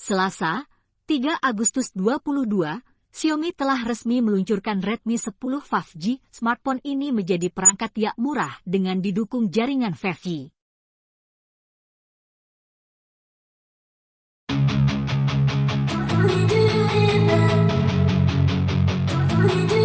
Selasa, 3 Agustus 22, Xiaomi telah resmi meluncurkan Redmi 10 5G. Smartphone ini menjadi perangkat yang murah dengan didukung jaringan 5G. We do it. We do